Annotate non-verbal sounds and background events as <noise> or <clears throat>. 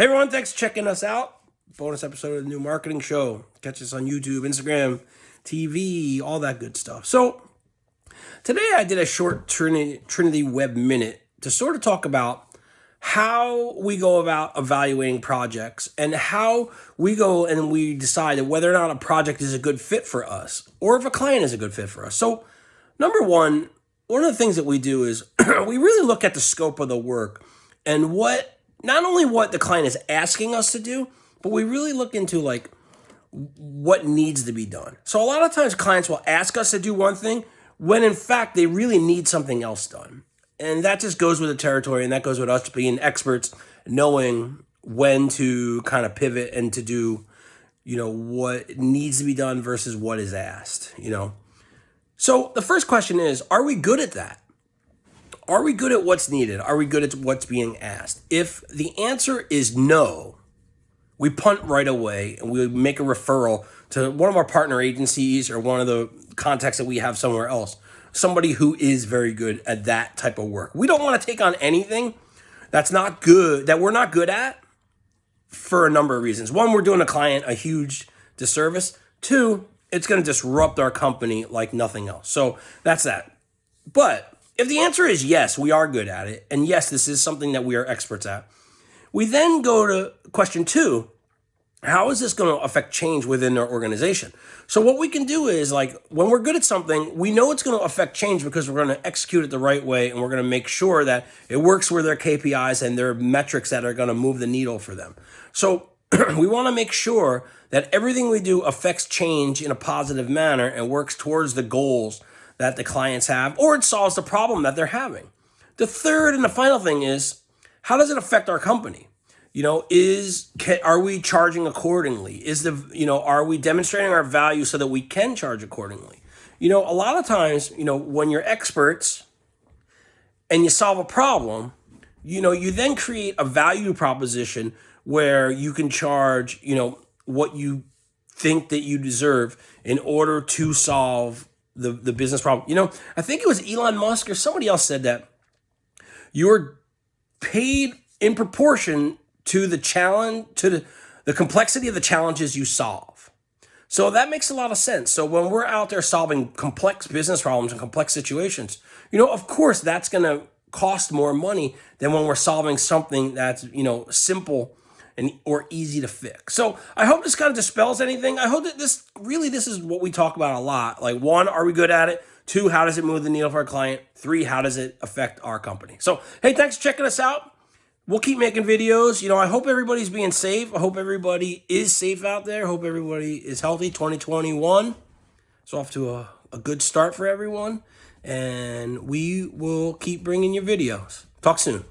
Hey everyone, thanks for checking us out. Bonus episode of the new marketing show. Catch us on YouTube, Instagram, TV, all that good stuff. So today I did a short Trinity, Trinity Web Minute to sort of talk about how we go about evaluating projects and how we go and we decide whether or not a project is a good fit for us or if a client is a good fit for us. So number one, one of the things that we do is <clears throat> we really look at the scope of the work and what not only what the client is asking us to do, but we really look into like what needs to be done. So a lot of times clients will ask us to do one thing when in fact they really need something else done. And that just goes with the territory and that goes with us being experts, knowing when to kind of pivot and to do, you know, what needs to be done versus what is asked, you know. So the first question is, are we good at that? Are we good at what's needed? Are we good at what's being asked? If the answer is no, we punt right away and we make a referral to one of our partner agencies or one of the contacts that we have somewhere else. Somebody who is very good at that type of work. We don't want to take on anything that's not good, that we're not good at for a number of reasons. One, we're doing a client a huge disservice. Two, it's going to disrupt our company like nothing else. So that's that. But if the answer is yes, we are good at it, and yes, this is something that we are experts at, we then go to question two, how is this going to affect change within our organization? So what we can do is like when we're good at something, we know it's going to affect change because we're going to execute it the right way and we're going to make sure that it works with their KPIs and their metrics that are going to move the needle for them. So <clears throat> we want to make sure that everything we do affects change in a positive manner and works towards the goals that the clients have, or it solves the problem that they're having. The third and the final thing is, how does it affect our company? You know, is are we charging accordingly? Is the you know are we demonstrating our value so that we can charge accordingly? You know, a lot of times, you know, when you're experts and you solve a problem, you know, you then create a value proposition where you can charge, you know, what you think that you deserve in order to solve the, the business problem. You know, I think it was Elon Musk or somebody else said that you're paid in proportion to the challenge, to the, the complexity of the challenges you solve. So that makes a lot of sense. So when we're out there solving complex business problems and complex situations, you know, of course, that's going to cost more money than when we're solving something that's, you know, simple and or easy to fix. So I hope this kind of dispels anything. I hope that this really this is what we talk about a lot. Like one, are we good at it? Two, how does it move the needle for our client? Three, how does it affect our company? So hey, thanks for checking us out. We'll keep making videos. You know, I hope everybody's being safe. I hope everybody is safe out there. I hope everybody is healthy. 2021. It's off to a, a good start for everyone. And we will keep bringing you videos. Talk soon.